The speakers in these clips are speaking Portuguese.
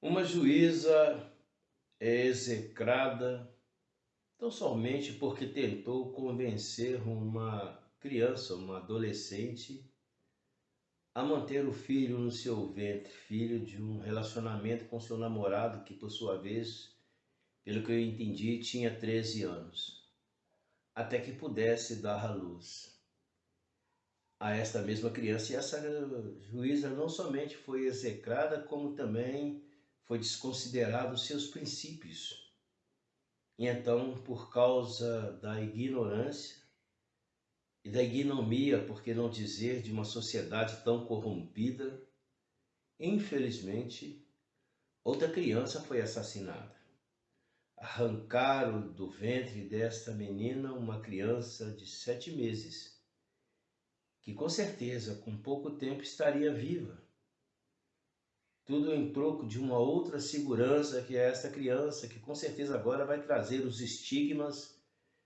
Uma juíza é execrada tão somente porque tentou convencer uma criança, uma adolescente, a manter o filho no seu ventre, filho de um relacionamento com seu namorado, que por sua vez, pelo que eu entendi, tinha 13 anos, até que pudesse dar à luz a esta mesma criança. E essa juíza não somente foi execrada, como também foi desconsiderado os seus princípios. E então, por causa da ignorância e da ignomia, por que não dizer, de uma sociedade tão corrompida, infelizmente, outra criança foi assassinada. Arrancaram do ventre desta menina uma criança de sete meses, que com certeza, com pouco tempo, estaria viva tudo em troco de uma outra segurança que é esta criança, que com certeza agora vai trazer os estigmas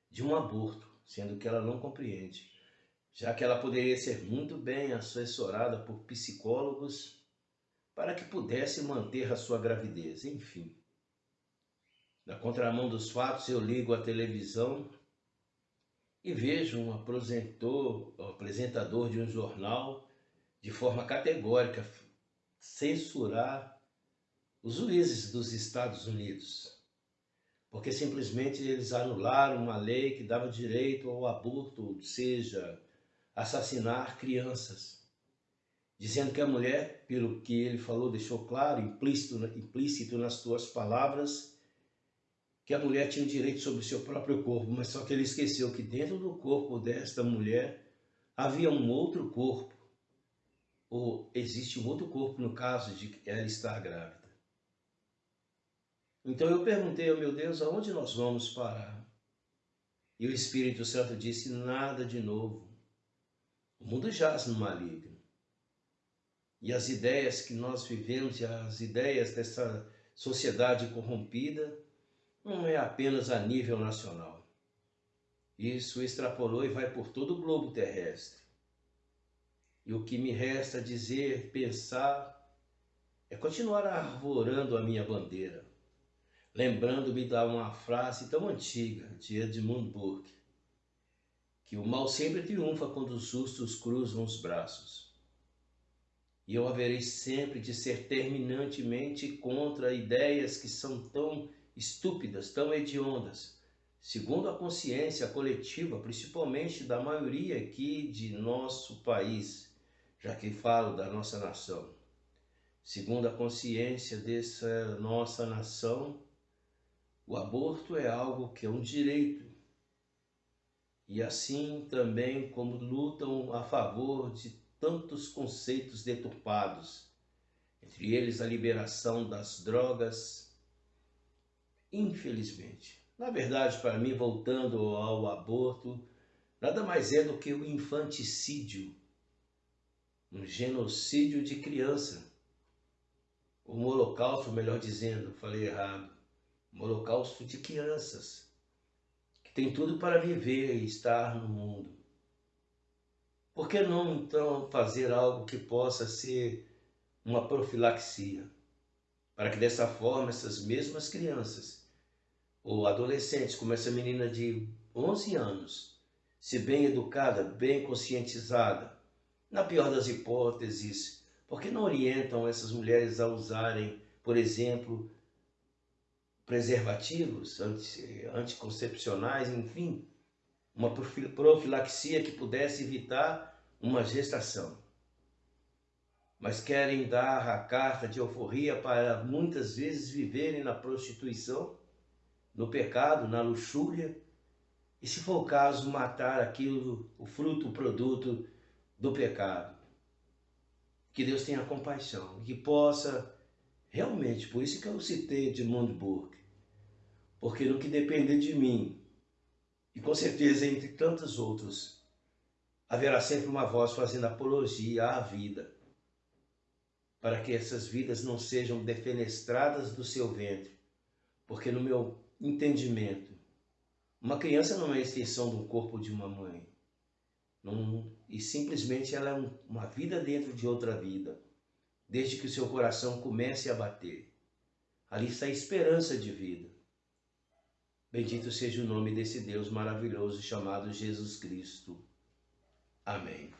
de um aborto, sendo que ela não compreende, já que ela poderia ser muito bem assessorada por psicólogos para que pudesse manter a sua gravidez, enfim. Na contramão dos fatos, eu ligo a televisão e vejo um apresentador de um jornal de forma categórica censurar os juízes dos Estados Unidos, porque simplesmente eles anularam uma lei que dava direito ao aborto, ou seja, assassinar crianças, dizendo que a mulher, pelo que ele falou, deixou claro, implícito, implícito nas suas palavras, que a mulher tinha direito sobre o seu próprio corpo, mas só que ele esqueceu que dentro do corpo desta mulher havia um outro corpo, ou existe um outro corpo no caso de ela estar grávida? Então eu perguntei ao meu Deus, aonde nós vamos parar? E o Espírito Santo disse, nada de novo. O mundo jaz no maligno. E as ideias que nós vivemos, e as ideias dessa sociedade corrompida, não é apenas a nível nacional. Isso extrapolou e vai por todo o globo terrestre. E o que me resta dizer, pensar, é continuar arvorando a minha bandeira, lembrando-me de uma frase tão antiga de Edmund Burke, que o mal sempre triunfa quando os justos cruzam os braços. E eu haverei sempre de ser terminantemente contra ideias que são tão estúpidas, tão hediondas, segundo a consciência coletiva, principalmente da maioria aqui de nosso país, já que falo da nossa nação. Segundo a consciência dessa nossa nação, o aborto é algo que é um direito. E assim também como lutam a favor de tantos conceitos deturpados, entre eles a liberação das drogas, infelizmente. Na verdade, para mim, voltando ao aborto, nada mais é do que o infanticídio um genocídio de criança. Um holocausto, melhor dizendo, falei errado. Um holocausto de crianças que tem tudo para viver e estar no mundo. Por que não então fazer algo que possa ser uma profilaxia? Para que dessa forma essas mesmas crianças ou adolescentes, como essa menina de 11 anos, se bem educada, bem conscientizada, na pior das hipóteses, por que não orientam essas mulheres a usarem, por exemplo, preservativos anticoncepcionais, enfim, uma profilaxia que pudesse evitar uma gestação. Mas querem dar a carta de euforia para muitas vezes viverem na prostituição, no pecado, na luxúria, e se for o caso, matar aquilo, o fruto, o produto do pecado. Que Deus tenha compaixão, que possa realmente, por isso que eu citei de Burke, porque no que depender de mim, e com certeza entre tantos outros, haverá sempre uma voz fazendo apologia à vida, para que essas vidas não sejam defenestradas do seu ventre, porque no meu entendimento, uma criança não é extensão do corpo de uma mãe um, e simplesmente ela é um, uma vida dentro de outra vida, desde que o seu coração comece a bater. Ali está a esperança de vida. Bendito seja o nome desse Deus maravilhoso chamado Jesus Cristo. Amém.